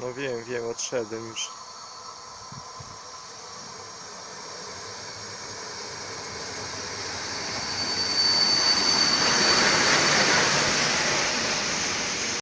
No wiem, wiem, odszedłem już.